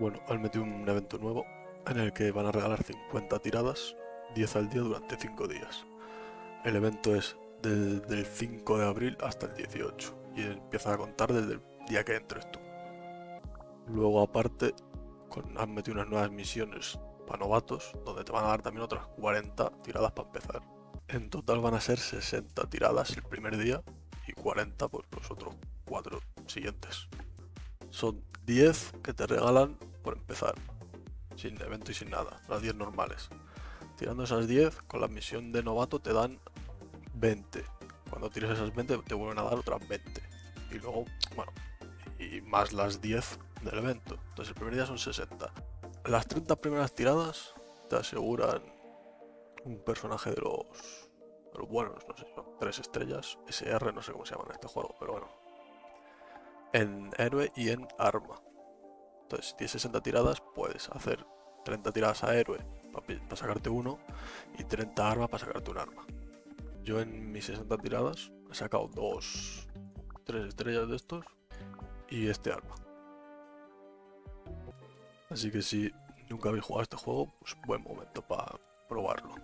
Bueno, han metido un evento nuevo en el que van a regalar 50 tiradas, 10 al día durante 5 días. El evento es desde el 5 de abril hasta el 18 y empieza a contar desde el día que entres tú. Luego aparte con, han metido unas nuevas misiones para novatos donde te van a dar también otras 40 tiradas para empezar. En total van a ser 60 tiradas el primer día y 40 por los otros 4 siguientes. Son 10 que te regalan por empezar, sin evento y sin nada, las 10 normales. Tirando esas 10, con la misión de novato te dan 20. Cuando tires esas 20 te vuelven a dar otras 20. Y luego, bueno, y más las 10 del evento. Entonces el primer día son 60. Las 30 primeras tiradas te aseguran un personaje de los, de los buenos, no sé, son 3 estrellas, SR, no sé cómo se llama en este juego, pero bueno. En héroe y en arma. Entonces si tienes 60 tiradas puedes hacer 30 tiradas a héroe para sacarte uno y 30 armas para sacarte un arma. Yo en mis 60 tiradas he sacado dos, tres estrellas de estos y este arma. Así que si nunca habéis jugado este juego, pues buen momento para probarlo.